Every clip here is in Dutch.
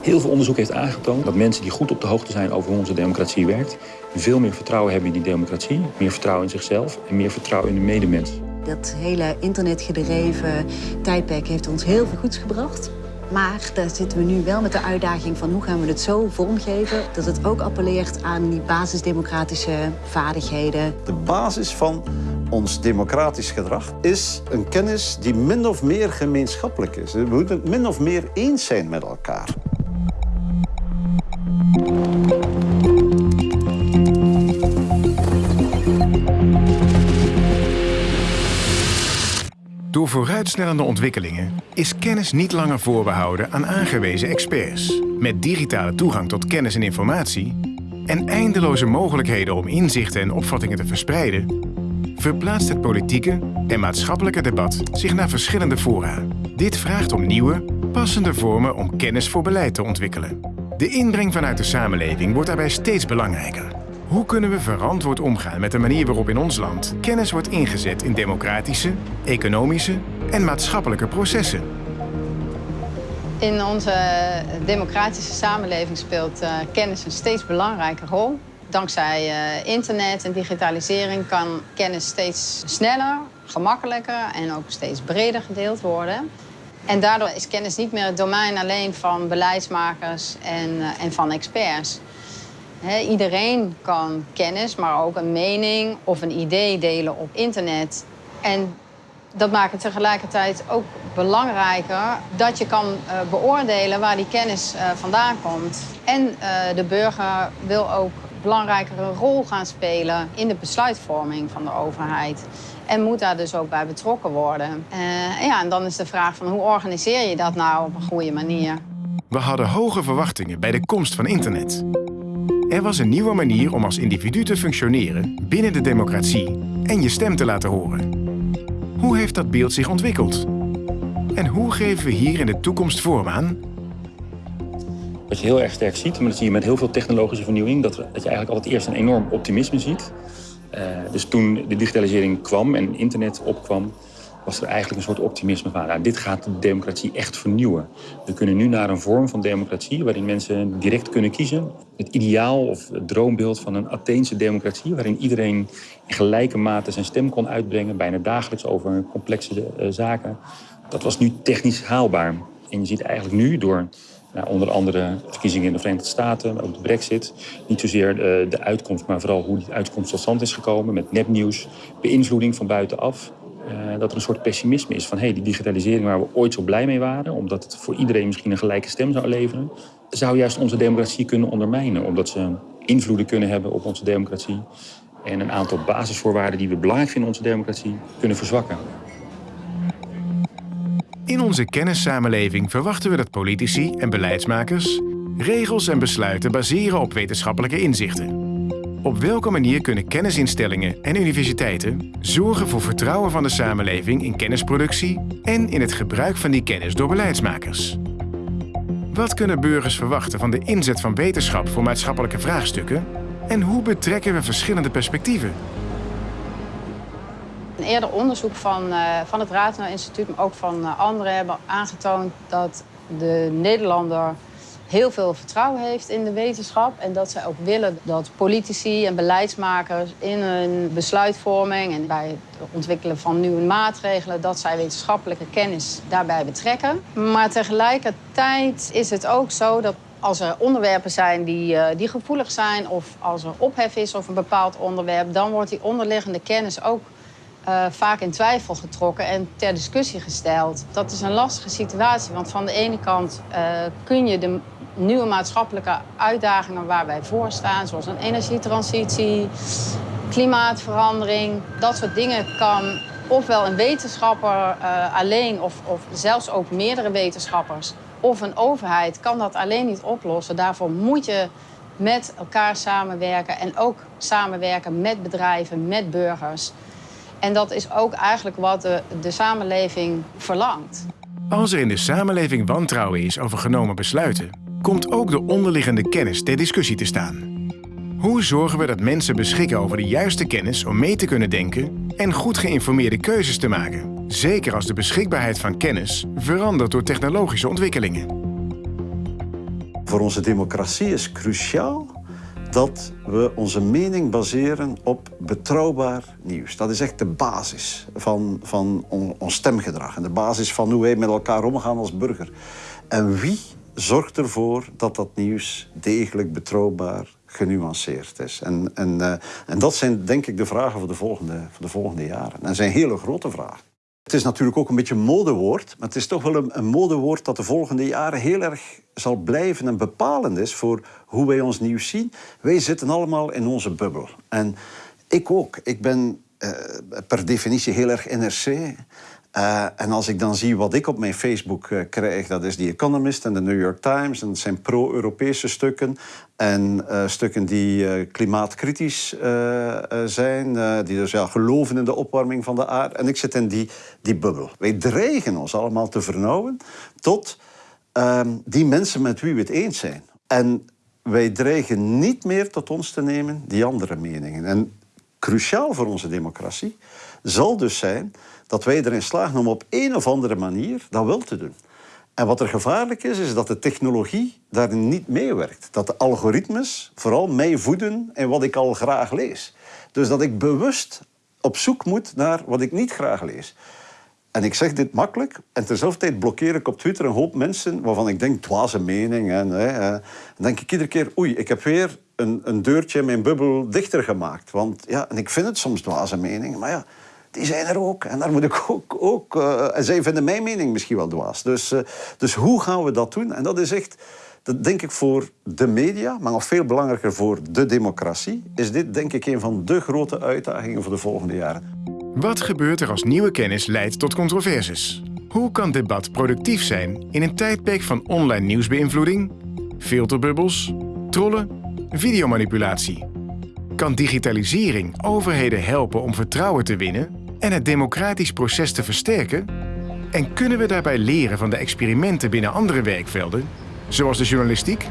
Heel veel onderzoek heeft aangetoond dat mensen die goed op de hoogte zijn over hoe onze democratie werkt, veel meer vertrouwen hebben in die democratie, meer vertrouwen in zichzelf en meer vertrouwen in de medemens. Dat hele internetgedreven tijdperk heeft ons heel veel goeds gebracht. Maar daar zitten we nu wel met de uitdaging van hoe gaan we het zo vormgeven dat het ook appelleert aan die basisdemocratische vaardigheden. De basis van ons democratisch gedrag is een kennis die min of meer gemeenschappelijk is. We moeten het min of meer eens zijn met elkaar. Door vooruitsnellende ontwikkelingen is kennis niet langer voorbehouden aan aangewezen experts. Met digitale toegang tot kennis en informatie en eindeloze mogelijkheden om inzichten en opvattingen te verspreiden, verplaatst het politieke en maatschappelijke debat zich naar verschillende fora. Dit vraagt om nieuwe, passende vormen om kennis voor beleid te ontwikkelen. De inbreng vanuit de samenleving wordt daarbij steeds belangrijker. Hoe kunnen we verantwoord omgaan met de manier waarop in ons land kennis wordt ingezet in democratische, economische en maatschappelijke processen? In onze democratische samenleving speelt uh, kennis een steeds belangrijke rol. Dankzij uh, internet en digitalisering kan kennis steeds sneller, gemakkelijker en ook steeds breder gedeeld worden. En daardoor is kennis niet meer het domein alleen van beleidsmakers en, uh, en van experts. Iedereen kan kennis, maar ook een mening of een idee delen op internet. En dat maakt het tegelijkertijd ook belangrijker dat je kan uh, beoordelen waar die kennis vandaan komt. En de burger wil ook belangrijkere rol gaan spelen in de besluitvorming van de overheid. En moet daar dus ook bij betrokken worden. en ja, en dan is de vraag van hoe organiseer je dat nou op een goede manier? We hadden hoge verwachtingen bij de komst van internet. Er was een nieuwe manier om als individu te functioneren binnen de democratie en je stem te laten horen. Hoe heeft dat beeld zich ontwikkeld? En hoe geven we hier in de toekomst vorm aan? Wat je heel erg sterk ziet, maar dat zie je met heel veel technologische vernieuwing, dat, dat je eigenlijk altijd eerst een enorm optimisme ziet. Uh, dus toen de digitalisering kwam en internet opkwam, was er eigenlijk een soort optimisme van... Nou, dit gaat de democratie echt vernieuwen. We kunnen nu naar een vorm van democratie... waarin mensen direct kunnen kiezen. Het ideaal of het droombeeld van een Atheense democratie... waarin iedereen in gelijke mate zijn stem kon uitbrengen... bijna dagelijks over complexe uh, zaken. Dat was nu technisch haalbaar. En je ziet eigenlijk nu door... Nou, onder andere verkiezingen in de Verenigde Staten, ook de brexit. Niet zozeer de, de uitkomst, maar vooral hoe die uitkomst tot stand is gekomen... met nepnieuws, beïnvloeding van buitenaf... Uh, dat er een soort pessimisme is van hey, die digitalisering waar we ooit zo blij mee waren, omdat het voor iedereen misschien een gelijke stem zou leveren, zou juist onze democratie kunnen ondermijnen, omdat ze invloeden kunnen hebben op onze democratie en een aantal basisvoorwaarden die we belangrijk vinden in onze democratie kunnen verzwakken. In onze kennissamenleving verwachten we dat politici en beleidsmakers regels en besluiten baseren op wetenschappelijke inzichten. Op welke manier kunnen kennisinstellingen en universiteiten zorgen voor vertrouwen van de samenleving in kennisproductie en in het gebruik van die kennis door beleidsmakers? Wat kunnen burgers verwachten van de inzet van wetenschap voor maatschappelijke vraagstukken? En hoe betrekken we verschillende perspectieven? Een eerder onderzoek van, uh, van het Rathenau Instituut, maar ook van uh, anderen, hebben aangetoond dat de Nederlander heel veel vertrouwen heeft in de wetenschap. En dat zij ook willen dat politici en beleidsmakers in hun besluitvorming en bij het ontwikkelen van nieuwe maatregelen, dat zij wetenschappelijke kennis daarbij betrekken. Maar tegelijkertijd is het ook zo dat als er onderwerpen zijn die, uh, die gevoelig zijn of als er ophef is over een bepaald onderwerp, dan wordt die onderliggende kennis ook uh, vaak in twijfel getrokken en ter discussie gesteld. Dat is een lastige situatie, want van de ene kant uh, kun je de nieuwe maatschappelijke uitdagingen waar wij voor staan, zoals een energietransitie, klimaatverandering, dat soort dingen kan ofwel een wetenschapper uh, alleen of, of zelfs ook meerdere wetenschappers of een overheid kan dat alleen niet oplossen. Daarvoor moet je met elkaar samenwerken en ook samenwerken met bedrijven, met burgers. En dat is ook eigenlijk wat de, de samenleving verlangt. Als er in de samenleving wantrouwen is over genomen besluiten, komt ook de onderliggende kennis ter discussie te staan. Hoe zorgen we dat mensen beschikken over de juiste kennis om mee te kunnen denken en goed geïnformeerde keuzes te maken? Zeker als de beschikbaarheid van kennis verandert door technologische ontwikkelingen. Voor onze democratie is cruciaal dat we onze mening baseren op betrouwbaar nieuws. Dat is echt de basis van, van ons stemgedrag en de basis van hoe wij met elkaar omgaan als burger. En wie zorgt ervoor dat dat nieuws degelijk, betrouwbaar, genuanceerd is? En, en, uh, en dat zijn denk ik de vragen voor de volgende, voor de volgende jaren. En dat zijn hele grote vragen. Het is natuurlijk ook een beetje een modewoord, maar het is toch wel een, modewoord dat de volgende jaren heel erg zal blijven en bepalend is voor hoe wij ons nieuws zien. Wij zitten allemaal in onze bubbel. En ik ook. Ik ben uh, per definitie heel erg NRC. Uh, en als ik dan zie wat ik op mijn Facebook uh, krijg, dat is The Economist en de New York Times. En dat zijn pro-Europese stukken. En uh, stukken die klimaatkritisch zijn. die dus ja, geloven in de opwarming van de aarde. En ik zit in die, die bubbel. Wij dreigen ons allemaal te vernauwen tot ehm, die mensen met wie we het eens zijn. En wij dreigen niet meer tot ons te nemen die andere meningen. En cruciaal voor onze democratie zal dus zijn dat wij erin slagen om op een of andere manier dat wel te doen. En wat er gevaarlijk is, is dat de technologie daarin niet meewerkt. Dat de algoritmes vooral mij voeden in wat ik al graag lees. Dus dat ik bewust op zoek moet naar wat ik niet graag lees. En ik zeg dit makkelijk. En terzelfde tijd blokkeer ik op Twitter een hoop mensen waarvan ik denk, dwaze mening. En, hè, denk ik iedere keer, oei, ik heb weer een, een deurtje in mijn bubbel dichter gemaakt. Want ja, en ik vind het soms dwaze mening, maar ja, die zijn er ook. En daar moet ik ook... ook uh, en zij vinden mijn mening misschien wel dwaas. Dus, uh, dus hoe gaan we dat doen? En dat is echt... Dat denk ik voor de media, maar nog veel belangrijker voor de democratie... is dit denk ik een van de grote uitdagingen voor de volgende jaren. Wat gebeurt er als nieuwe kennis leidt tot controversies? Hoe kan debat productief zijn in een tijdperk van online nieuwsbeïnvloeding, filterbubbels, trollen, videomanipulatie? Kan digitalisering overheden helpen om vertrouwen te winnen en het democratisch proces te versterken? En kunnen we daarbij leren van de experimenten binnen andere werkvelden, zoals de journalistiek?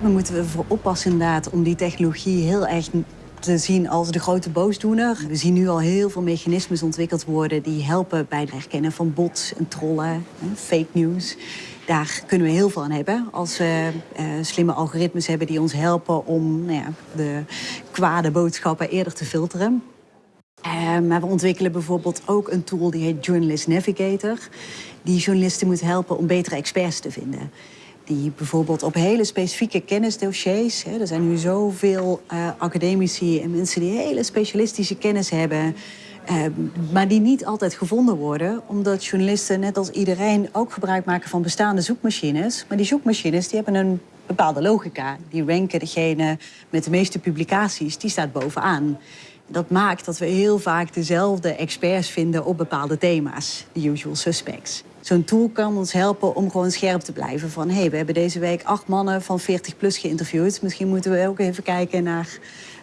We moeten ervoor oppassen inderdaad om die technologie heel erg te zien als de grote boosdoener. We zien nu al heel veel mechanismes ontwikkeld worden die helpen bij het herkennen van bots en trollen, fake news. Daar kunnen we heel veel aan hebben als we uh, slimme algoritmes hebben die ons helpen om nou ja, de kwade boodschappen eerder te filteren. Uh, maar we ontwikkelen bijvoorbeeld ook een tool die heet Journalist Navigator. Die journalisten moet helpen om betere experts te vinden. Die bijvoorbeeld op hele specifieke kennisdossiers... Hè, er zijn nu zoveel uh, academici en mensen die hele specialistische kennis hebben... Uh, maar die niet altijd gevonden worden, omdat journalisten, net als iedereen, ook gebruik maken van bestaande zoekmachines. Maar die zoekmachines die hebben een bepaalde logica. Die ranken degene met de meeste publicaties, die staat bovenaan. Dat maakt dat we heel vaak dezelfde experts vinden op bepaalde thema's, de usual suspects. Zo'n tool kan ons helpen om gewoon scherp te blijven van... hé, hey, we hebben deze week acht mannen van 40 plus geïnterviewd. Misschien moeten we ook even kijken naar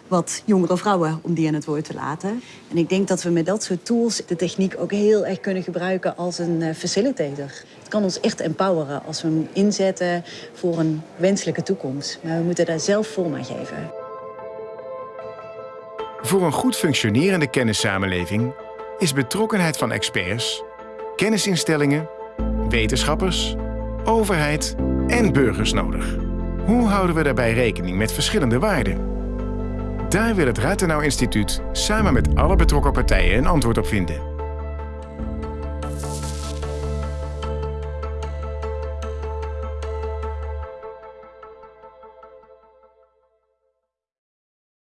wat jongere vrouwen om die aan het woord te laten. En ik denk dat we met dat soort tools de techniek ook heel erg kunnen gebruiken als een uh, facilitator. Het kan ons echt empoweren als we hem inzetten voor een wenselijke toekomst. Maar we moeten daar zelf vorm aan geven. Voor een goed functionerende kennissamenleving is betrokkenheid van experts, kennisinstellingen, wetenschappers, overheid en burgers nodig. Hoe houden we daarbij rekening met verschillende waarden? Daar wil het Rathenau Instituut samen met alle betrokken partijen een antwoord op vinden.